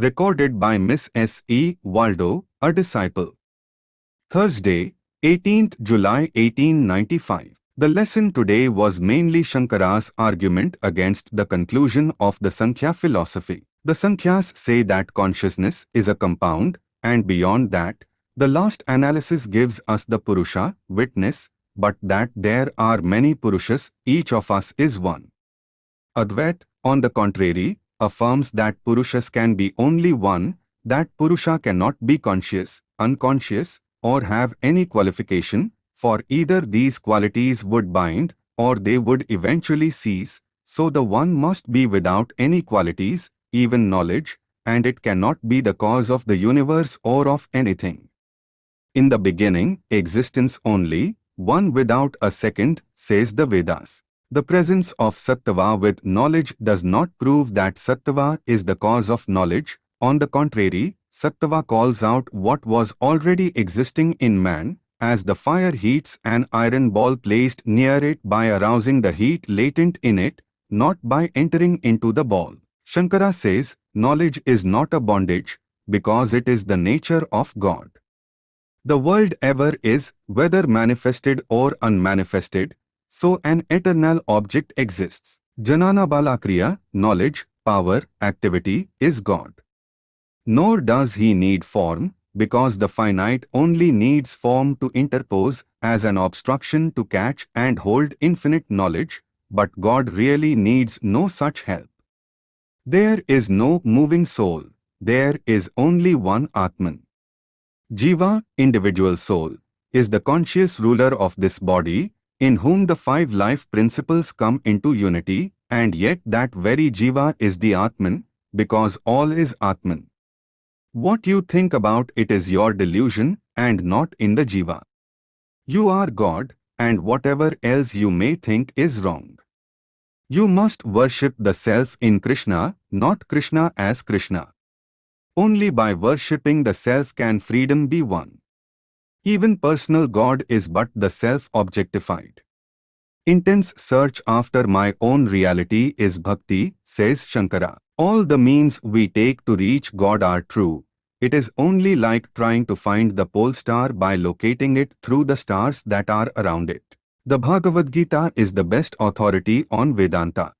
Recorded by Miss S. E. Waldo, a disciple. Thursday, 18th July 1895. The lesson today was mainly Shankara's argument against the conclusion of the Sankhya philosophy. The Sankhyas say that consciousness is a compound, and beyond that, the last analysis gives us the Purusha, witness, but that there are many Purushas, each of us is one. Advait, on the contrary, affirms that Purushas can be only one, that Purusha cannot be conscious, unconscious, or have any qualification, for either these qualities would bind, or they would eventually cease, so the one must be without any qualities, even knowledge, and it cannot be the cause of the universe or of anything. In the beginning, existence only, one without a second, says the Vedas. The presence of Sattva with knowledge does not prove that Sattva is the cause of knowledge. On the contrary, Sattva calls out what was already existing in man, as the fire heats an iron ball placed near it by arousing the heat latent in it, not by entering into the ball. Shankara says, knowledge is not a bondage, because it is the nature of God. The world ever is, whether manifested or unmanifested, so an eternal object exists. Jnana Balakriya, knowledge, power, activity, is God. Nor does he need form, because the finite only needs form to interpose as an obstruction to catch and hold infinite knowledge, but God really needs no such help. There is no moving soul, there is only one Atman. Jiva, individual soul, is the conscious ruler of this body, in whom the five life principles come into unity, and yet that very Jiva is the Atman, because all is Atman. What you think about it is your delusion, and not in the Jiva. You are God, and whatever else you may think is wrong. You must worship the self in Krishna, not Krishna as Krishna. Only by worshipping the self can freedom be won. Even personal God is but the self objectified. Intense search after my own reality is bhakti, says Shankara. All the means we take to reach God are true. It is only like trying to find the pole star by locating it through the stars that are around it. The Bhagavad Gita is the best authority on Vedanta.